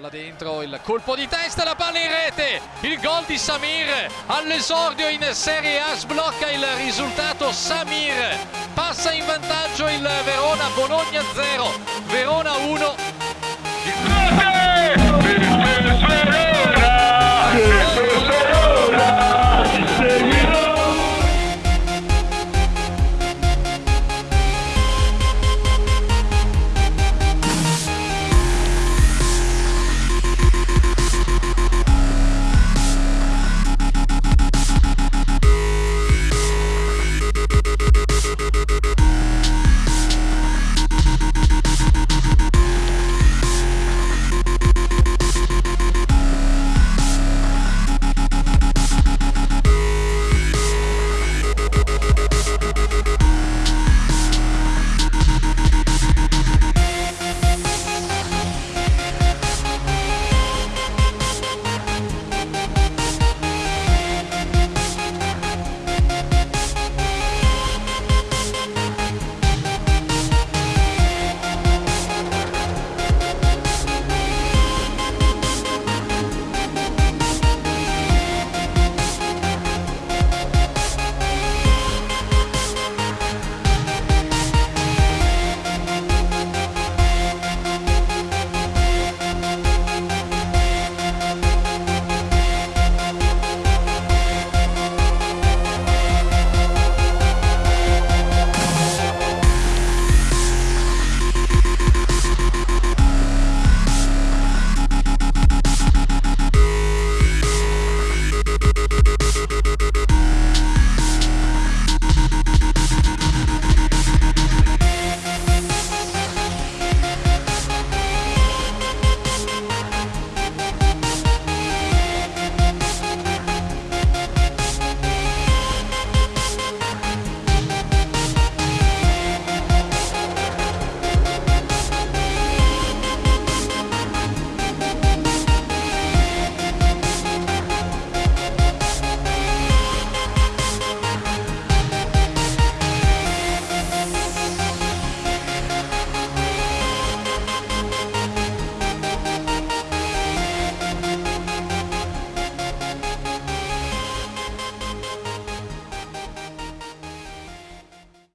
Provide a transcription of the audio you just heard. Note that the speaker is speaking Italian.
Palla dentro, il colpo di testa, la palla in rete, il gol di Samir. All'esordio in Serie A, sblocca il risultato. Samir, passa in vantaggio.